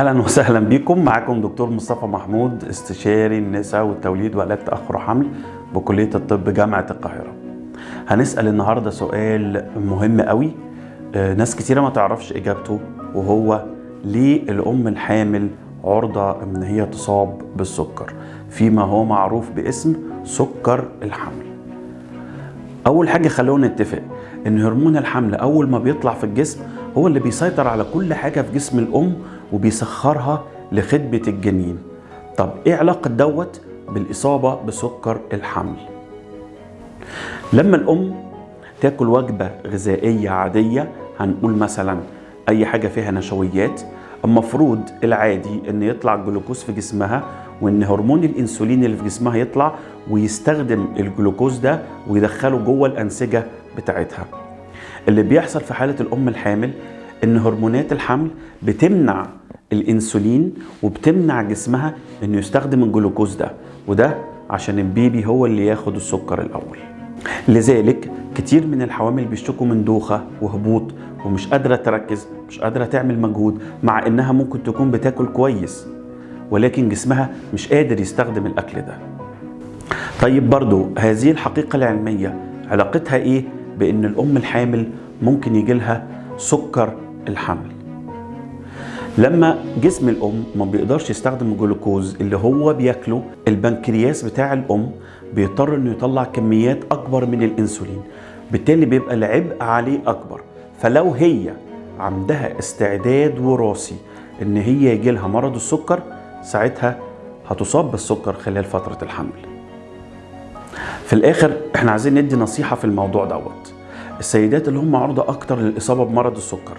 أهلا وسهلا بكم. معاكم دكتور مصطفى محمود استشاري النساء والتوليد وعلاج تأخر حمل بكلية الطب جامعة القاهرة. هنسأل النهارده سؤال مهم قوي. آه، ناس كتيرة ما تعرفش إجابته وهو ليه الأم الحامل عرضة إن هي تصاب بالسكر؟ فيما هو معروف باسم سكر الحمل. أول حاجة خلونا نتفق إن هرمون الحمل أول ما بيطلع في الجسم هو اللي بيسيطر على كل حاجة في جسم الأم وبيسخرها لخدمة الجنين. طب إيه علاقة دوت؟ بالإصابة بسكر الحمل. لما الأم تاكل وجبة غذائية عادية هنقول مثلا أي حاجة فيها نشويات المفروض العادي إن يطلع الجلوكوز في جسمها وإن هرمون الإنسولين اللي في جسمها يطلع ويستخدم الجلوكوز ده ويدخله جوه الأنسجة بتاعتها. اللي بيحصل في حالة الأم الحامل إن هرمونات الحمل بتمنع الإنسولين وبتمنع جسمها إنه يستخدم الجلوكوز ده وده عشان البيبي هو اللي ياخد السكر الأول. لذلك كتير من الحوامل بيشتكوا من دوخة وهبوط ومش قادرة تركز مش قادرة تعمل مجهود مع إنها ممكن تكون بتاكل كويس. ولكن جسمها مش قادر يستخدم الأكل ده. طيب برضو هذه الحقيقة العلمية علاقتها إيه بإن الأم الحامل ممكن يجي لها سكر الحمل؟ لما جسم الأم ما بيقدرش يستخدم الجلوكوز اللي هو بياكله البنكرياس بتاع الأم بيضطر إنه يطلع كميات أكبر من الإنسولين بالتالي بيبقى العبء عليه أكبر. فلو هي عندها استعداد وراثي إن هي يجي لها مرض السكر ساعتها هتصاب بالسكر خلال فترة الحمل. في الآخر إحنا عايزين ندي نصيحة في الموضوع دوت. السيدات اللي هم عرضة أكتر للإصابة بمرض السكر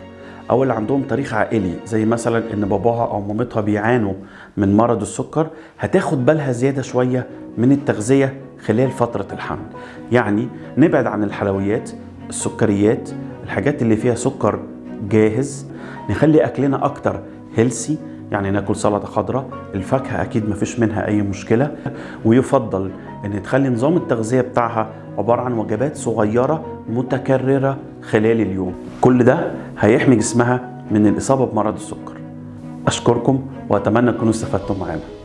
أو اللي عندهم تاريخ عائلي زي مثلا إن باباها أو مامتها بيعانوا من مرض السكر هتاخد بالها زيادة شوية من التغذية خلال فترة الحمل. يعني نبعد عن الحلويات السكريات الحاجات اللي فيها سكر جاهز نخلي أكلنا أكتر هيلسي يعني ناكل سلطة خضراء الفاكهة أكيد ما فيش منها أي مشكلة ويفضل إن تخلي نظام التغذية بتاعها عبارة عن وجبات صغيرة متكررة خلال اليوم. كل ده هيحمي جسمها من الإصابة بمرض السكر. أشكركم وأتمنى تكونوا استفدتم معانا.